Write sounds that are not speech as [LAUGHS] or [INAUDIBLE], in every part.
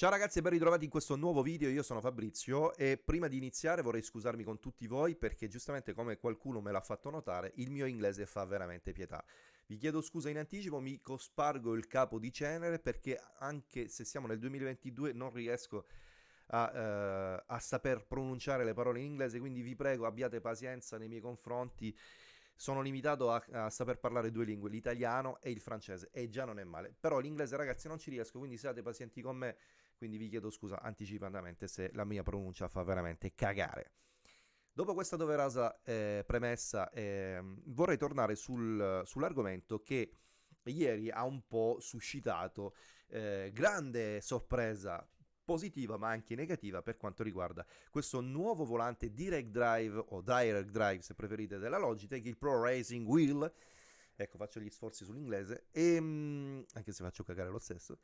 Ciao ragazzi e ben ritrovati in questo nuovo video, io sono Fabrizio e prima di iniziare vorrei scusarmi con tutti voi perché giustamente come qualcuno me l'ha fatto notare il mio inglese fa veramente pietà. Vi chiedo scusa in anticipo, mi cospargo il capo di cenere perché anche se siamo nel 2022 non riesco a, eh, a saper pronunciare le parole in inglese, quindi vi prego abbiate pazienza nei miei confronti sono limitato a, a, saper parlare due lingue, l'italiano e il francese, e già non è male. Però l'inglese, ragazzi, non ci riesco, quindi siate pazienti con me, quindi vi chiedo scusa anticipatamente se la mia pronuncia fa veramente cagare. Dopo questa doverosa eh, premessa, eh, vorrei tornare sul, sull'argomento che ieri ha un po' suscitato eh, grande sorpresa positiva ma anche negativa per quanto riguarda questo nuovo volante Direct Drive o Direct Drive se preferite della Logitech, il Pro Racing Wheel. Ecco, faccio gli sforzi sull'inglese, e, ehm, anche se faccio cagare lo stesso.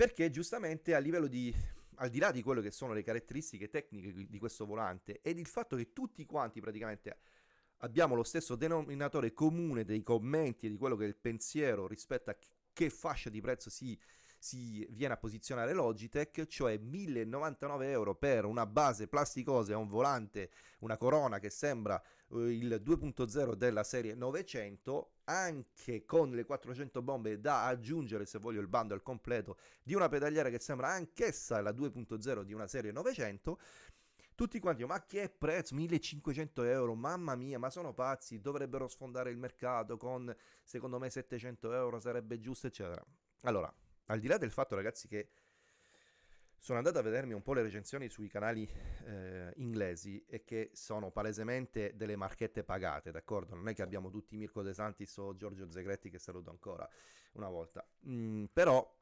Perché giustamente a livello di, al di là di quello che sono le caratteristiche tecniche di questo volante ed il fatto che tutti quanti praticamente abbiamo lo stesso denominatore comune dei commenti e di quello che è il pensiero rispetto a che fascia di prezzo si si viene a posizionare Logitech, cioè 1099 euro per una base plasticosa e un volante, una corona che sembra eh, il 2.0 della serie 900, anche con le 400 bombe da aggiungere se voglio il bundle completo di una pedaliera che sembra anch'essa la 2.0 di una serie 900 tutti quanti, ma che prezzo? 1500 euro, mamma mia, ma sono pazzi, dovrebbero sfondare il mercato con, secondo me, 700 euro, sarebbe giusto, eccetera. Allora, al di là del fatto, ragazzi, che sono andato a vedermi un po' le recensioni sui canali eh, inglesi e che sono palesemente delle marchette pagate, d'accordo? Non è che abbiamo tutti Mirko De Santis o Giorgio Zegretti che saluto ancora una volta. Mm, però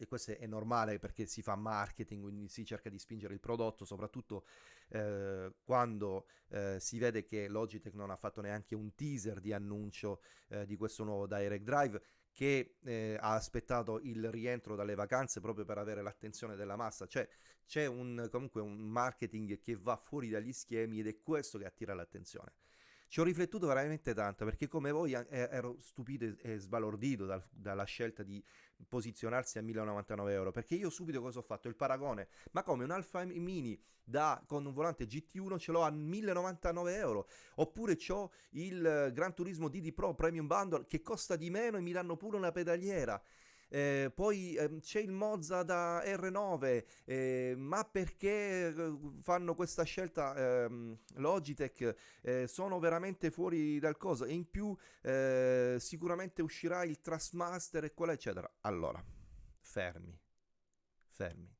e questo è normale perché si fa marketing, quindi si cerca di spingere il prodotto, soprattutto eh, quando eh, si vede che Logitech non ha fatto neanche un teaser di annuncio eh, di questo nuovo Direct Drive che eh, ha aspettato il rientro dalle vacanze proprio per avere l'attenzione della massa, cioè c'è un, comunque un marketing che va fuori dagli schemi ed è questo che attira l'attenzione. Ci ho riflettuto veramente tanto perché come voi ero stupito e sbalordito dal, dalla scelta di posizionarsi a 1099 euro perché io subito cosa ho fatto? Il paragone, ma come un Alfa Mini da, con un volante GT1 ce l'ho a 1099 euro oppure ho il Gran Turismo DD Pro Premium Bundle che costa di meno e mi danno pure una pedaliera eh, poi eh, c'è il Mozza da R9, eh, ma perché eh, fanno questa scelta ehm, Logitech? Eh, sono veramente fuori dal coso e in più eh, sicuramente uscirà il Trustmaster e quella eccetera. Allora, fermi, fermi.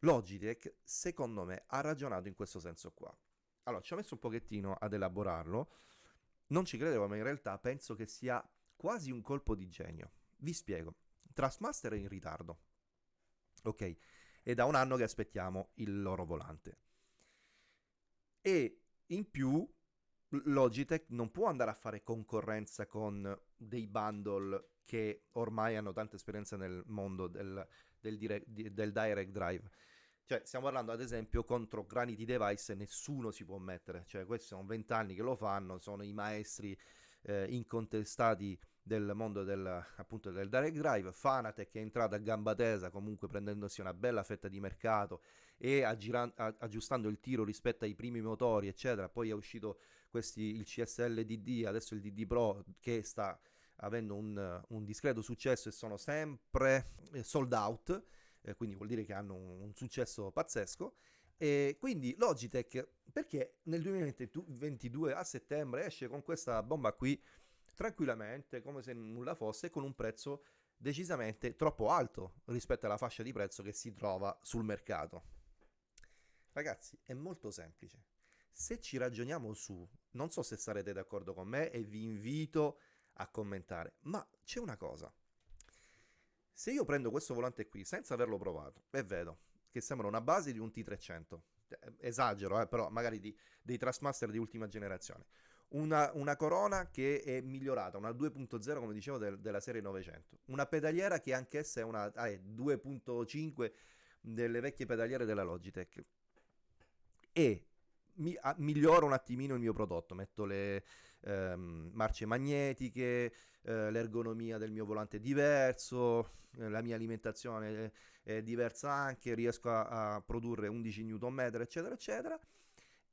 Logitech, secondo me, ha ragionato in questo senso qua. Allora, ci ho messo un pochettino ad elaborarlo. Non ci credevo, ma in realtà penso che sia quasi un colpo di genio. Vi spiego. Trustmaster è in ritardo. Ok, è da un anno che aspettiamo il loro volante. E in più Logitech non può andare a fare concorrenza con dei bundle che ormai hanno tanta esperienza nel mondo del, del, direct, del direct drive. Cioè, stiamo parlando ad esempio contro Granity Device nessuno si può mettere. Cioè, questi sono vent'anni che lo fanno, sono i maestri eh, incontestati del mondo del, appunto del direct drive, Fanatec è entrata a gamba tesa comunque prendendosi una bella fetta di mercato e aggira, aggiustando il tiro rispetto ai primi motori eccetera, poi è uscito questi, il CSL DD, adesso il DD Pro che sta avendo un, un discreto successo e sono sempre eh, sold out, eh, quindi vuol dire che hanno un, un successo pazzesco e quindi Logitech, perché nel 2022 a settembre esce con questa bomba qui tranquillamente, come se nulla fosse, con un prezzo decisamente troppo alto rispetto alla fascia di prezzo che si trova sul mercato. Ragazzi, è molto semplice. Se ci ragioniamo su, non so se sarete d'accordo con me e vi invito a commentare, ma c'è una cosa. Se io prendo questo volante qui senza averlo provato e vedo che sembra una base di un T300, eh, esagero, eh, però magari di, dei Trustmaster di ultima generazione, una, una, corona che è migliorata, una 2.0 come dicevo del, della serie 900, una pedaliera che anch'essa è una ah, è 2.5 delle vecchie pedaliere della Logitech. E mi, a, miglioro un attimino il mio prodotto, metto le ehm, marce magnetiche, eh, l'ergonomia del mio volante è diverso, eh, la mia alimentazione è, è, diversa anche, riesco a, a produrre 11 Nm, eccetera, eccetera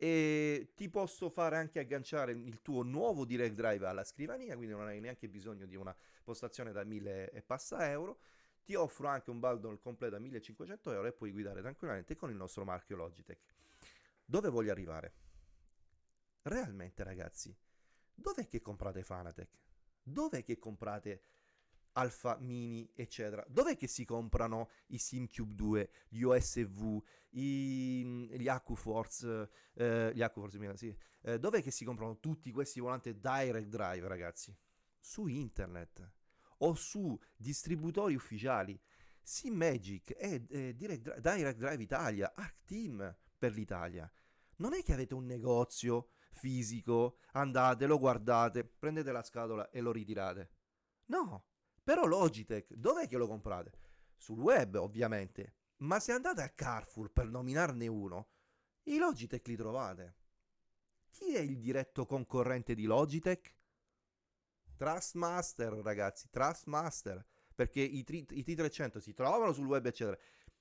e ti posso fare anche agganciare il tuo nuovo direct drive alla scrivania, quindi non hai neanche bisogno di una postazione da 1000 e passa euro. Ti offro anche un bundle completo a 1500 euro e puoi guidare tranquillamente con il nostro marchio Logitech. Dove voglio arrivare? Realmente ragazzi, dov'è che comprate Fanatec? Dov'è che comprate Alpha Mini, eccetera? Dov'è che si comprano i SimCube 2, gli OSV, i, gli AccuForce, eh, gli AccuForce, sì. Eh, dov'è che si comprano tutti questi volanti Direct Drive, ragazzi? Su internet o su distributori ufficiali. SimMagic e eh, Direct, Direct Drive Italia, ArcTeam per l'Italia. Non è che avete un negozio fisico, andate, lo guardate, prendete la scatola e lo ritirate. No, però Logitech, dov'è che lo comprate? Sul web, ovviamente. Ma se andate a Carrefour per nominarne uno, i Logitech li trovate. Chi è il diretto concorrente di Logitech? Trustmaster, ragazzi, Trustmaster. Perché i, tri- i T300 si trovano sul web, eccetera,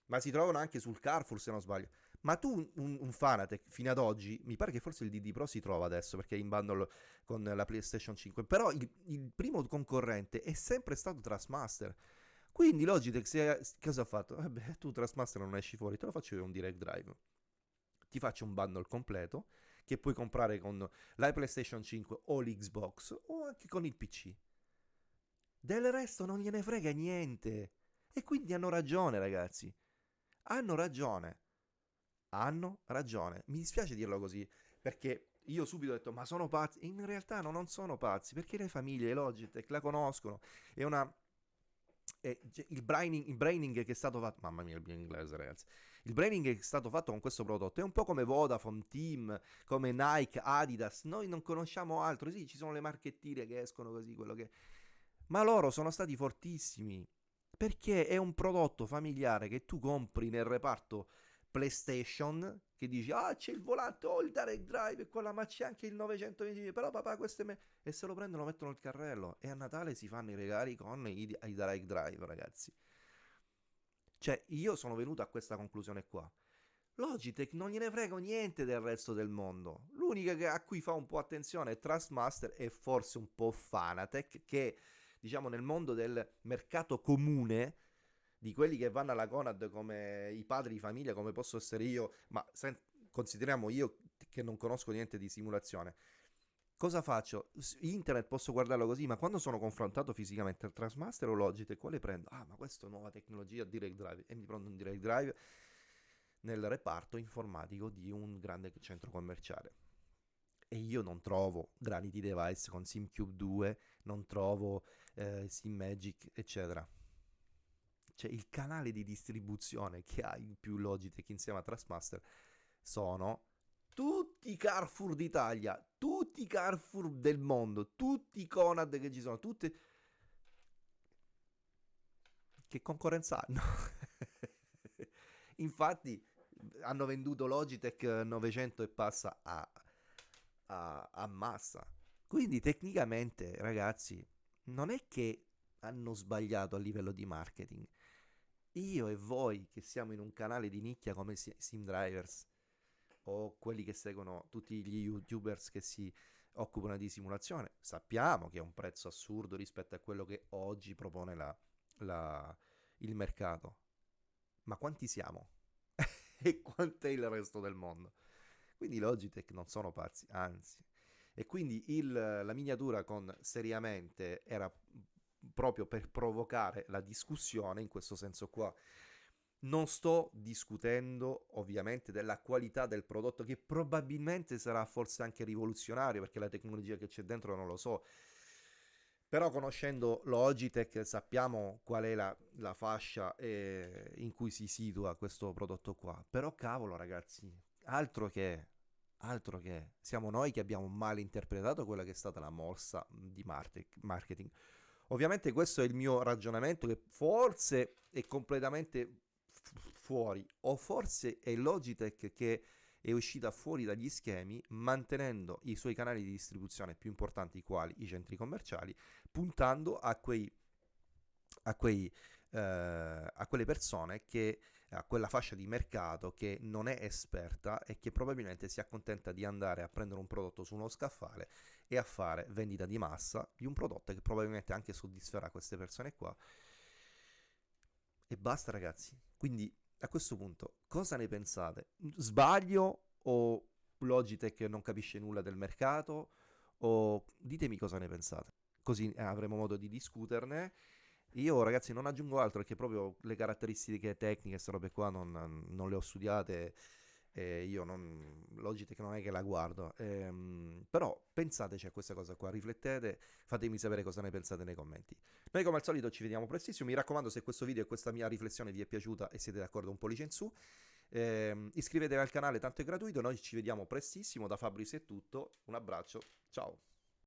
ma si trovano anche sul Carrefour, se non sbaglio. Ma tu, un, un Fanatec, fino ad oggi, mi pare che forse il DD Pro si trova adesso perché è in bundle con la PlayStation 5. Però il, il primo concorrente è sempre stato Trustmaster. Quindi Logitech se, cosa ha fatto? Vabbè, tu Trustmaster non esci fuori, te lo faccio io un direct drive. Ti faccio un bundle completo che puoi comprare con la PlayStation 5 o l'Xbox o anche con il PC. Del resto non gliene frega niente. E quindi hanno ragione, ragazzi. Hanno ragione hanno ragione. Mi dispiace dirlo così, perché io subito ho detto, ma sono pazzi. In realtà no, non sono pazzi, perché le famiglie Logitech la conoscono. È una... È, il, braining, il braining che è stato fatto... Mamma mia, il mio inglese, ragazzi. Il braining che è stato fatto con questo prodotto è un po' come Vodafone, Team, come Nike, Adidas. Noi non conosciamo altro. Sì, ci sono le marchettine che escono così, quello che... Ma loro sono stati fortissimi. Perché è un prodotto familiare che tu compri nel reparto PlayStation che dici ah c'è il volante o oh, il direct drive e quella ma c'è anche il 920 però papà questo me e se lo prendono mettono nel carrello. E a Natale si fanno i regali con i, i direct drive ragazzi. Cioè io sono venuto a questa conclusione qua. Logitech non gliene frega niente del resto del mondo. L'unica a cui fa un po' attenzione è Trustmaster e forse un po' Fanatec che diciamo nel mondo del mercato comune di quelli che vanno alla Conad come i padri di famiglia, come posso essere io, ma sen- consideriamo io che non conosco niente di simulazione. Cosa faccio? Internet posso guardarlo così, ma quando sono confrontato fisicamente al Transmaster o Logitech, quale prendo? Ah, ma questa è nuova tecnologia Direct Drive e mi prendo un Direct Drive nel reparto informatico di un grande centro commerciale. E io non trovo Granity Device con SimCube 2, non trovo eh, SimMagic, eccetera cioè il canale di distribuzione che ha in più Logitech insieme a Trustmaster sono tutti i Carrefour d'Italia, tutti i Carrefour del mondo, tutti i Conad che ci sono, tutte... Che concorrenza hanno? [LAUGHS] Infatti hanno venduto Logitech 900 e passa a, a, a massa. Quindi tecnicamente, ragazzi, non è che hanno sbagliato a livello di marketing io e voi che siamo in un canale di nicchia come Sim Drivers o quelli che seguono tutti gli youtubers che si occupano di simulazione, sappiamo che è un prezzo assurdo rispetto a quello che oggi propone la, la, il mercato. Ma quanti siamo? [LAUGHS] e quanto è il resto del mondo? Quindi Logitech non sono pazzi, anzi. E quindi il, la miniatura con seriamente era proprio per provocare la discussione in questo senso qua. Non sto discutendo ovviamente della qualità del prodotto che probabilmente sarà forse anche rivoluzionario perché la tecnologia che c'è dentro non lo so. Però conoscendo Logitech sappiamo qual è la, la fascia eh, in cui si situa questo prodotto qua. Però cavolo ragazzi, altro che, altro che, siamo noi che abbiamo male interpretato quella che è stata la morsa di marketing. Ovviamente questo è il mio ragionamento che forse è completamente fuori o forse è Logitech che è uscita fuori dagli schemi mantenendo i suoi canali di distribuzione più importanti quali i centri commerciali, puntando a quei a, quei, eh, a quelle persone che a quella fascia di mercato che non è esperta e che probabilmente si accontenta di andare a prendere un prodotto su uno scaffale e a fare vendita di massa di un prodotto che probabilmente anche soddisferà queste persone qua. E basta ragazzi. Quindi a questo punto cosa ne pensate? Sbaglio o Logitech non capisce nulla del mercato? O ditemi cosa ne pensate. Così avremo modo di discuterne io ragazzi non aggiungo altro perché proprio le caratteristiche tecniche, queste robe qua non, non le ho studiate. Eh, io non, Logitech non è che la guardo, ehm, però pensateci a questa cosa qua, riflettete, fatemi sapere cosa ne pensate nei commenti. Noi come al solito ci vediamo prestissimo, mi raccomando se questo video e questa mia riflessione vi è piaciuta e siete d'accordo un pollice in su, ehm, iscrivetevi al canale, tanto è gratuito, noi ci vediamo prestissimo, da Fabris è tutto, un abbraccio, ciao!